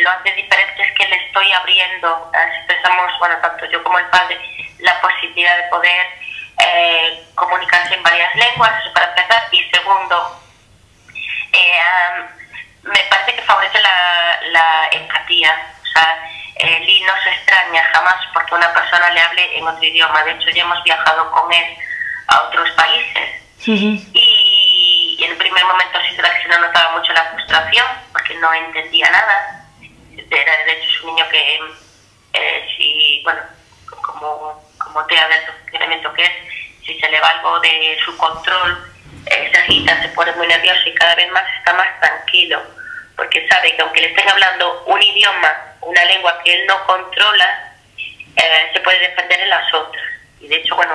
lo hace diferente es que le estoy abriendo, expresamos, bueno, tanto yo como el padre, la posibilidad de poder eh, comunicarse en varias lenguas, eso para empezar, y segundo, eh, me parece que favorece la, la empatía, o sea, eh, Lee no se extraña jamás porque una persona le hable en otro idioma, de hecho ya hemos viajado con él a otros países, y, en el primer momento sí que se notaba mucho la frustración porque no entendía nada, era de hecho es un niño que, eh, si, bueno, como, como te del funcionamiento que es, si se le va algo de su control, eh, se agita, se pone muy nervioso y cada vez más está más tranquilo, porque sabe que aunque le estén hablando un idioma, una lengua que él no controla, eh, se puede defender en las otras. Y de hecho, bueno,